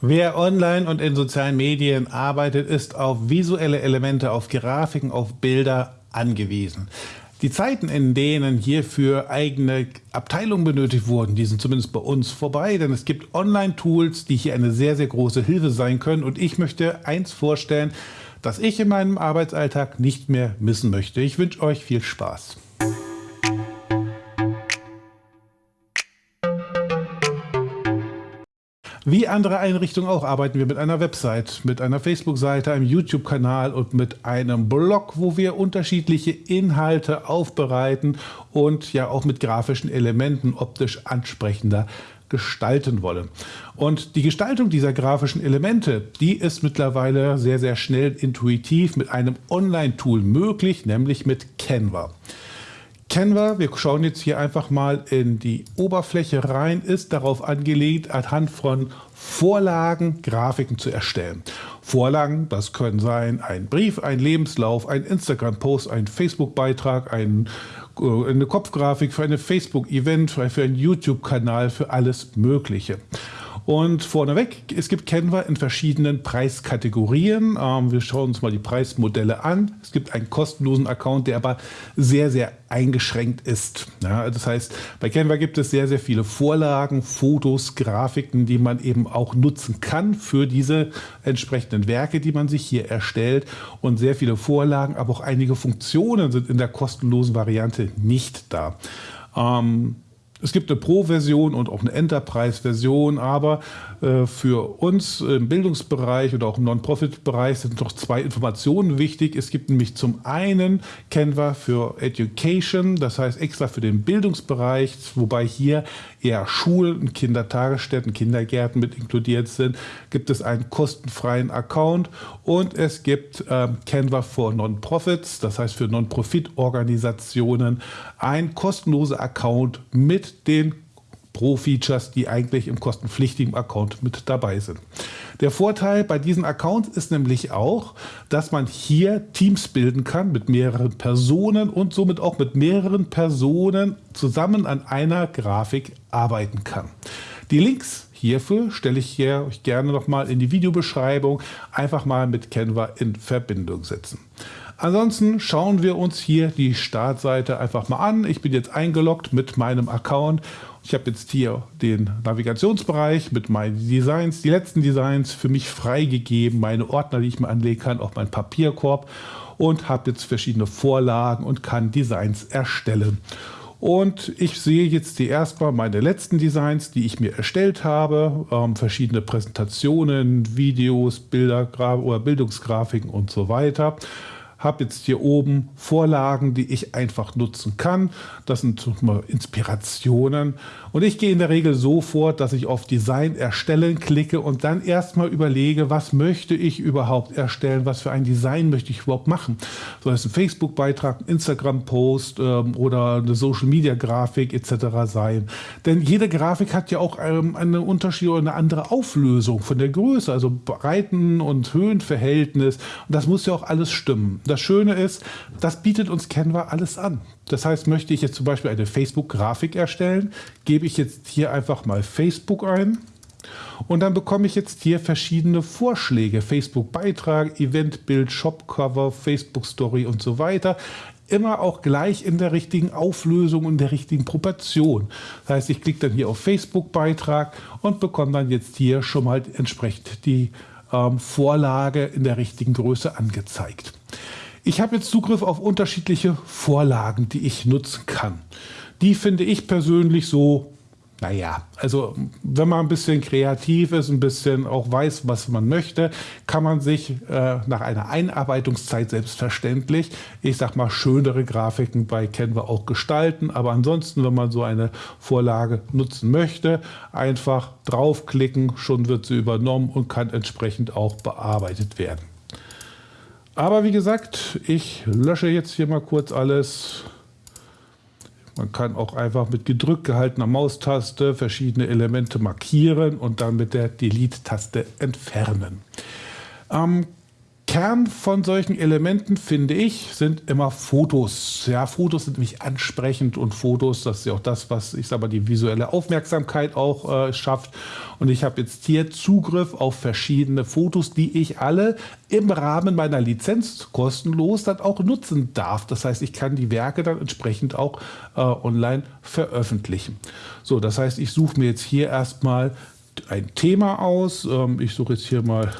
Wer online und in sozialen Medien arbeitet, ist auf visuelle Elemente, auf Grafiken, auf Bilder angewiesen. Die Zeiten, in denen hierfür eigene Abteilungen benötigt wurden, die sind zumindest bei uns vorbei, denn es gibt Online-Tools, die hier eine sehr, sehr große Hilfe sein können. Und ich möchte eins vorstellen, das ich in meinem Arbeitsalltag nicht mehr missen möchte. Ich wünsche euch viel Spaß. Wie andere Einrichtungen auch arbeiten wir mit einer Website, mit einer Facebook-Seite, einem YouTube-Kanal und mit einem Blog, wo wir unterschiedliche Inhalte aufbereiten und ja auch mit grafischen Elementen optisch ansprechender gestalten wollen. Und die Gestaltung dieser grafischen Elemente, die ist mittlerweile sehr, sehr schnell intuitiv mit einem Online-Tool möglich, nämlich mit Canva. Canva, wir schauen jetzt hier einfach mal in die Oberfläche rein, ist darauf angelegt, anhand von Vorlagen Grafiken zu erstellen. Vorlagen, das können sein ein Brief, ein Lebenslauf, ein Instagram-Post, ein Facebook-Beitrag, ein, äh, eine Kopfgrafik für ein Facebook-Event, für einen YouTube-Kanal, für alles Mögliche. Und vorneweg, es gibt Canva in verschiedenen Preiskategorien. Ähm, wir schauen uns mal die Preismodelle an. Es gibt einen kostenlosen Account, der aber sehr, sehr eingeschränkt ist. Ja, das heißt, bei Canva gibt es sehr, sehr viele Vorlagen, Fotos, Grafiken, die man eben auch nutzen kann für diese entsprechenden Werke, die man sich hier erstellt. Und sehr viele Vorlagen, aber auch einige Funktionen sind in der kostenlosen Variante nicht da. Ähm, es gibt eine Pro-Version und auch eine Enterprise-Version, aber äh, für uns im Bildungsbereich oder auch im Non-Profit-Bereich sind noch zwei Informationen wichtig. Es gibt nämlich zum einen Canva für Education, das heißt extra für den Bildungsbereich, wobei hier eher Schulen, Kindertagesstätten, Kindergärten mit inkludiert sind, gibt es einen kostenfreien Account und es gibt ähm, Canva für Non-Profits, das heißt für Non-Profit-Organisationen, ein kostenloser Account mit den Pro-Features, die eigentlich im kostenpflichtigen Account mit dabei sind. Der Vorteil bei diesen Accounts ist nämlich auch, dass man hier Teams bilden kann mit mehreren Personen und somit auch mit mehreren Personen zusammen an einer Grafik arbeiten kann. Die Links hierfür stelle ich hier euch gerne nochmal in die Videobeschreibung einfach mal mit Canva in Verbindung setzen. Ansonsten schauen wir uns hier die Startseite einfach mal an. Ich bin jetzt eingeloggt mit meinem Account. Ich habe jetzt hier den Navigationsbereich mit meinen Designs, die letzten Designs für mich freigegeben, meine Ordner, die ich mir anlegen kann, auch mein Papierkorb und habe jetzt verschiedene Vorlagen und kann Designs erstellen. Und ich sehe jetzt die erstmal meine letzten Designs, die ich mir erstellt habe, ähm, verschiedene Präsentationen, Videos, Bilder oder Bildungsgrafiken und so weiter habe jetzt hier oben Vorlagen, die ich einfach nutzen kann. Das sind Inspirationen. Und ich gehe in der Regel so vor, dass ich auf Design erstellen klicke und dann erstmal überlege, was möchte ich überhaupt erstellen, was für ein Design möchte ich überhaupt machen. Soll es ein Facebook-Beitrag, ein Instagram-Post ähm, oder eine Social-Media-Grafik etc. sein. Denn jede Grafik hat ja auch ähm, eine Unterschied oder eine andere Auflösung von der Größe, also Breiten- und Höhenverhältnis. Und das muss ja auch alles stimmen. Das Schöne ist, das bietet uns Canva alles an. Das heißt, möchte ich jetzt zum Beispiel eine Facebook-Grafik erstellen, gebe ich jetzt hier einfach mal Facebook ein und dann bekomme ich jetzt hier verschiedene Vorschläge. Facebook-Beitrag, Eventbild, Shopcover, Facebook-Story und so weiter. Immer auch gleich in der richtigen Auflösung und der richtigen Proportion. Das heißt, ich klicke dann hier auf Facebook-Beitrag und bekomme dann jetzt hier schon mal entsprechend die ähm, Vorlage in der richtigen Größe angezeigt. Ich habe jetzt Zugriff auf unterschiedliche Vorlagen, die ich nutzen kann. Die finde ich persönlich so, naja, also wenn man ein bisschen kreativ ist, ein bisschen auch weiß, was man möchte, kann man sich äh, nach einer Einarbeitungszeit selbstverständlich, ich sag mal, schönere Grafiken bei Canva auch gestalten. Aber ansonsten, wenn man so eine Vorlage nutzen möchte, einfach draufklicken, schon wird sie übernommen und kann entsprechend auch bearbeitet werden. Aber wie gesagt, ich lösche jetzt hier mal kurz alles. Man kann auch einfach mit gedrückt gehaltener Maustaste verschiedene Elemente markieren und dann mit der Delete-Taste entfernen. Ähm, Kern von solchen Elementen, finde ich, sind immer Fotos. Ja, Fotos sind nämlich ansprechend und Fotos, das ist ja auch das, was ich sage mal, die visuelle Aufmerksamkeit auch äh, schafft. Und ich habe jetzt hier Zugriff auf verschiedene Fotos, die ich alle im Rahmen meiner Lizenz kostenlos dann auch nutzen darf. Das heißt, ich kann die Werke dann entsprechend auch äh, online veröffentlichen. So, das heißt, ich suche mir jetzt hier erstmal ein Thema aus. Ähm, ich suche jetzt hier mal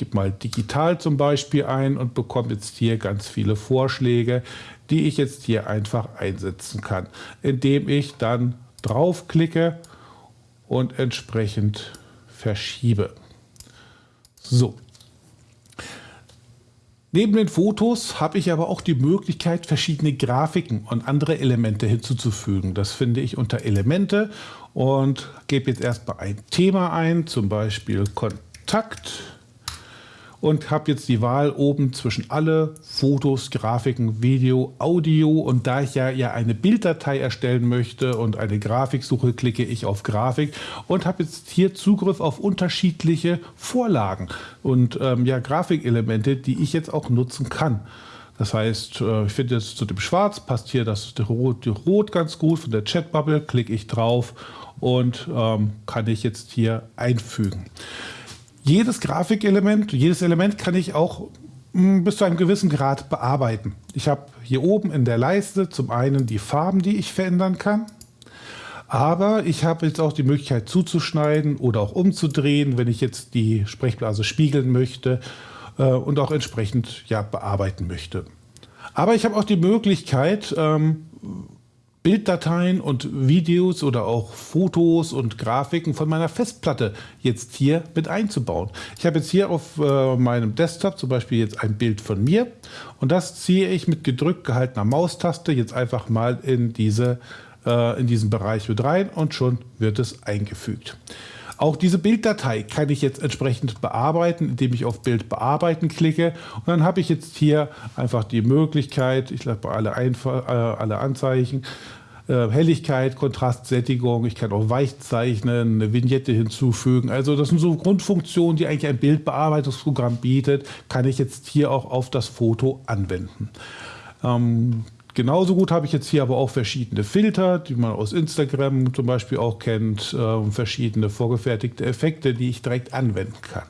gebe mal digital zum Beispiel ein und bekomme jetzt hier ganz viele Vorschläge, die ich jetzt hier einfach einsetzen kann, indem ich dann draufklicke und entsprechend verschiebe. So. Neben den Fotos habe ich aber auch die Möglichkeit, verschiedene Grafiken und andere Elemente hinzuzufügen. Das finde ich unter Elemente und gebe jetzt erstmal ein Thema ein, zum Beispiel Kontakt und habe jetzt die Wahl oben zwischen alle Fotos, Grafiken, Video, Audio. Und da ich ja, ja eine Bilddatei erstellen möchte und eine Grafik suche, klicke ich auf Grafik. Und habe jetzt hier Zugriff auf unterschiedliche Vorlagen und ähm, ja Grafikelemente, die ich jetzt auch nutzen kann. Das heißt, äh, ich finde jetzt zu dem Schwarz passt hier das Rot, Rot ganz gut. Von der Chatbubble, klicke ich drauf und ähm, kann ich jetzt hier einfügen jedes Grafikelement, jedes Element kann ich auch hm, bis zu einem gewissen Grad bearbeiten. Ich habe hier oben in der Leiste zum einen die Farben, die ich verändern kann. Aber ich habe jetzt auch die Möglichkeit zuzuschneiden oder auch umzudrehen, wenn ich jetzt die Sprechblase spiegeln möchte äh, und auch entsprechend ja, bearbeiten möchte. Aber ich habe auch die Möglichkeit, ähm, Bilddateien und Videos oder auch Fotos und Grafiken von meiner Festplatte jetzt hier mit einzubauen. Ich habe jetzt hier auf äh, meinem Desktop zum Beispiel jetzt ein Bild von mir und das ziehe ich mit gedrückt gehaltener Maustaste jetzt einfach mal in, diese, äh, in diesen Bereich mit rein und schon wird es eingefügt. Auch diese Bilddatei kann ich jetzt entsprechend bearbeiten, indem ich auf Bild bearbeiten klicke. Und dann habe ich jetzt hier einfach die Möglichkeit, ich lasse alle, Einf äh, alle Anzeichen, äh, Helligkeit, Kontrast, Sättigung, ich kann auch weich zeichnen, eine Vignette hinzufügen. Also das sind so Grundfunktionen, die eigentlich ein Bildbearbeitungsprogramm bietet, kann ich jetzt hier auch auf das Foto anwenden. Ähm, Genauso gut habe ich jetzt hier aber auch verschiedene Filter, die man aus Instagram zum Beispiel auch kennt, äh, verschiedene vorgefertigte Effekte, die ich direkt anwenden kann.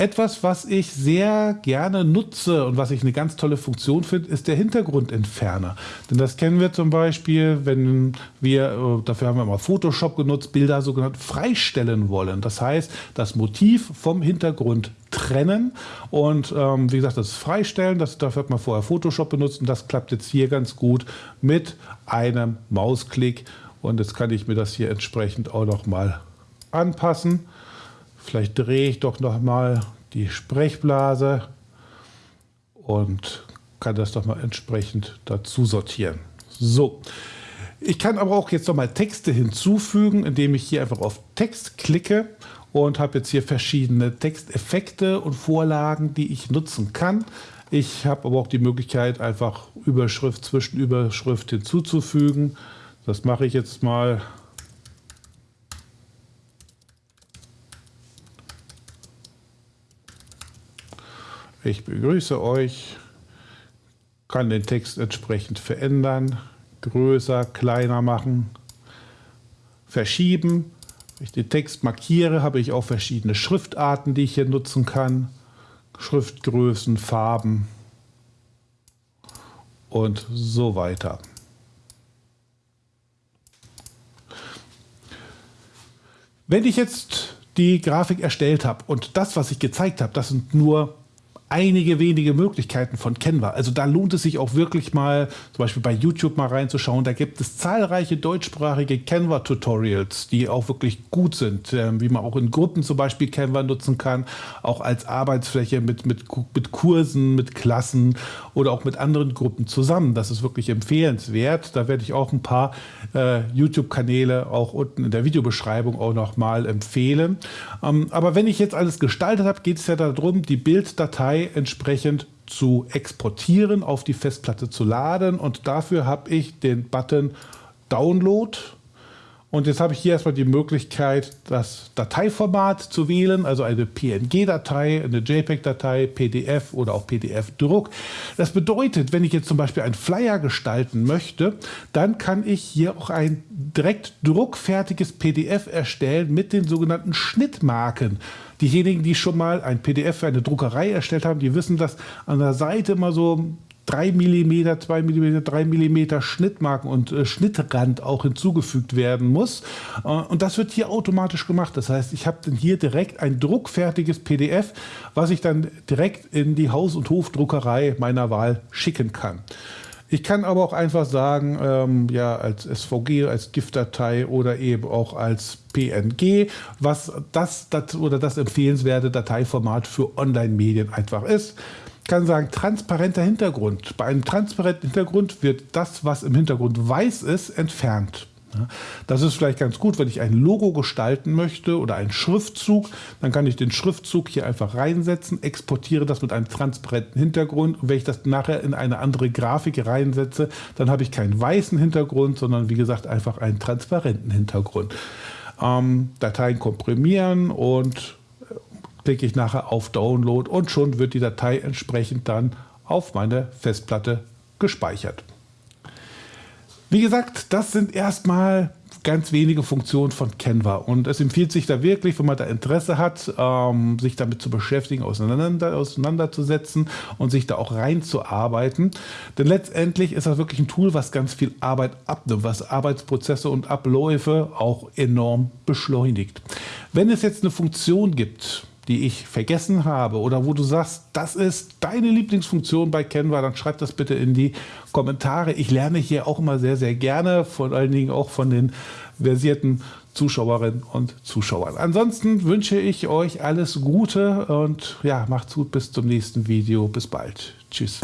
Etwas, was ich sehr gerne nutze und was ich eine ganz tolle Funktion finde, ist der Hintergrundentferner. Denn das kennen wir zum Beispiel, wenn wir, äh, dafür haben wir mal Photoshop genutzt, Bilder sogenannt freistellen wollen. Das heißt, das Motiv vom Hintergrund trennen und ähm, wie gesagt, das Freistellen, das, dafür hat man vorher Photoshop benutzt und das klappt jetzt hier ganz gut mit einem Mausklick und jetzt kann ich mir das hier entsprechend auch noch mal anpassen. Vielleicht drehe ich doch noch mal die Sprechblase und kann das doch mal entsprechend dazu sortieren. So, ich kann aber auch jetzt noch mal Texte hinzufügen, indem ich hier einfach auf Text klicke und habe jetzt hier verschiedene Texteffekte und Vorlagen, die ich nutzen kann. Ich habe aber auch die Möglichkeit, einfach Überschrift, Zwischenüberschrift hinzuzufügen. Das mache ich jetzt mal Ich begrüße euch, kann den Text entsprechend verändern, größer, kleiner machen, verschieben. Wenn ich den Text markiere, habe ich auch verschiedene Schriftarten, die ich hier nutzen kann. Schriftgrößen, Farben und so weiter. Wenn ich jetzt die Grafik erstellt habe und das, was ich gezeigt habe, das sind nur einige wenige Möglichkeiten von Canva. Also da lohnt es sich auch wirklich mal, zum Beispiel bei YouTube mal reinzuschauen. Da gibt es zahlreiche deutschsprachige Canva-Tutorials, die auch wirklich gut sind, ähm, wie man auch in Gruppen zum Beispiel Canva nutzen kann, auch als Arbeitsfläche mit, mit, mit Kursen, mit Klassen oder auch mit anderen Gruppen zusammen. Das ist wirklich empfehlenswert. Da werde ich auch ein paar äh, YouTube-Kanäle auch unten in der Videobeschreibung auch noch mal empfehlen. Ähm, aber wenn ich jetzt alles gestaltet habe, geht es ja darum, die Bilddatei entsprechend zu exportieren, auf die Festplatte zu laden. Und dafür habe ich den Button Download Und jetzt habe ich hier erstmal die Möglichkeit, das Dateiformat zu wählen, also eine PNG-Datei, eine JPEG-Datei, PDF oder auch PDF-Druck. Das bedeutet, wenn ich jetzt zum Beispiel einen Flyer gestalten möchte, dann kann ich hier auch ein direkt druckfertiges PDF erstellen mit den sogenannten Schnittmarken. Diejenigen, die schon mal ein PDF für eine Druckerei erstellt haben, die wissen, dass an der Seite immer so 3 mm, 2 mm, 3 mm Schnittmarken und äh, Schnittrand auch hinzugefügt werden muss. Äh, und das wird hier automatisch gemacht. Das heißt, ich habe dann hier direkt ein druckfertiges PDF, was ich dann direkt in die Haus- und Hofdruckerei meiner Wahl schicken kann. Ich kann aber auch einfach sagen, ähm, ja, als SVG, als GIF-Datei oder eben auch als PNG, was das, oder das empfehlenswerte Dateiformat für Online-Medien einfach ist kann sagen, transparenter Hintergrund. Bei einem transparenten Hintergrund wird das, was im Hintergrund weiß ist, entfernt. Das ist vielleicht ganz gut, wenn ich ein Logo gestalten möchte oder einen Schriftzug, dann kann ich den Schriftzug hier einfach reinsetzen, exportiere das mit einem transparenten Hintergrund und wenn ich das nachher in eine andere Grafik reinsetze, dann habe ich keinen weißen Hintergrund, sondern wie gesagt einfach einen transparenten Hintergrund. Ähm, Dateien komprimieren und klicke ich nachher auf Download und schon wird die Datei entsprechend dann auf meine Festplatte gespeichert. Wie gesagt, das sind erstmal ganz wenige Funktionen von Canva und es empfiehlt sich da wirklich, wenn man da Interesse hat, ähm, sich damit zu beschäftigen, auseinander, auseinanderzusetzen und sich da auch reinzuarbeiten. Denn letztendlich ist das wirklich ein Tool, was ganz viel Arbeit abnimmt, was Arbeitsprozesse und Abläufe auch enorm beschleunigt. Wenn es jetzt eine Funktion gibt, die ich vergessen habe oder wo du sagst, das ist deine Lieblingsfunktion bei Canva, dann schreib das bitte in die Kommentare. Ich lerne hier auch immer sehr, sehr gerne, vor allen Dingen auch von den versierten Zuschauerinnen und Zuschauern. Ansonsten wünsche ich euch alles Gute und ja, macht's gut bis zum nächsten Video. Bis bald. Tschüss.